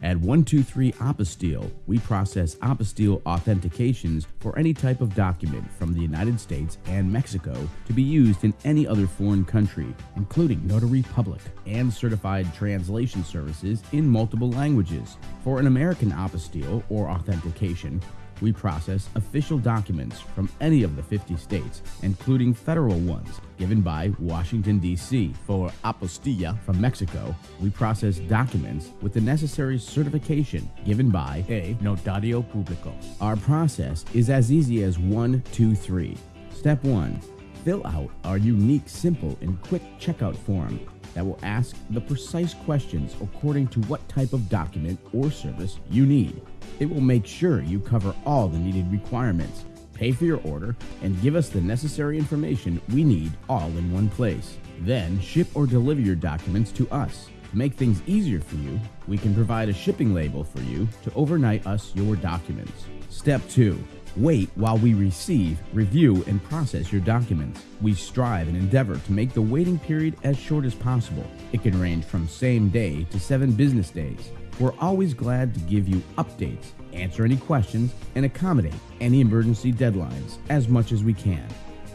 At 123 Apostille, we process apostille authentications for any type of document from the United States and Mexico to be used in any other foreign country, including Notary Public and certified translation services in multiple languages. For an American apostille or authentication, we process official documents from any of the 50 states, including federal ones given by Washington, D.C. For apostilla from Mexico, we process documents with the necessary certification given by a notario publico. Our process is as easy as one, two, three. Step 1. Fill out our unique, simple, and quick checkout form that will ask the precise questions according to what type of document or service you need. It will make sure you cover all the needed requirements, pay for your order, and give us the necessary information we need all in one place. Then ship or deliver your documents to us. To make things easier for you, we can provide a shipping label for you to overnight us your documents. Step 2. Wait while we receive, review, and process your documents. We strive and endeavor to make the waiting period as short as possible. It can range from same day to seven business days. We're always glad to give you updates, answer any questions, and accommodate any emergency deadlines as much as we can.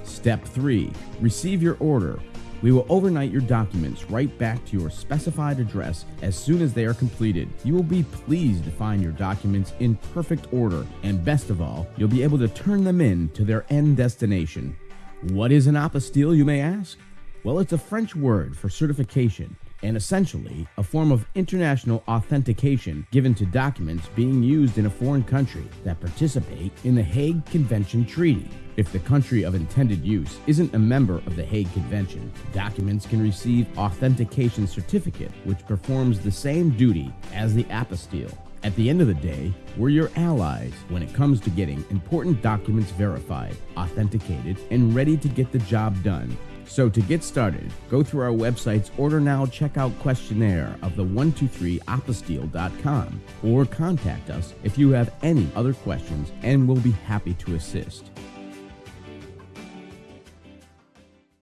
Step 3. Receive your order. We will overnight your documents right back to your specified address as soon as they are completed. You will be pleased to find your documents in perfect order, and best of all, you'll be able to turn them in to their end destination. What is an apostille, you may ask? Well, it's a French word for certification and essentially a form of international authentication given to documents being used in a foreign country that participate in the Hague Convention Treaty. If the country of intended use isn't a member of the Hague Convention, documents can receive authentication certificate which performs the same duty as the apostille. At the end of the day, we're your allies when it comes to getting important documents verified, authenticated, and ready to get the job done. So to get started, go through our website's Order Now Checkout questionnaire of the 123apostille.com or contact us if you have any other questions and we'll be happy to assist.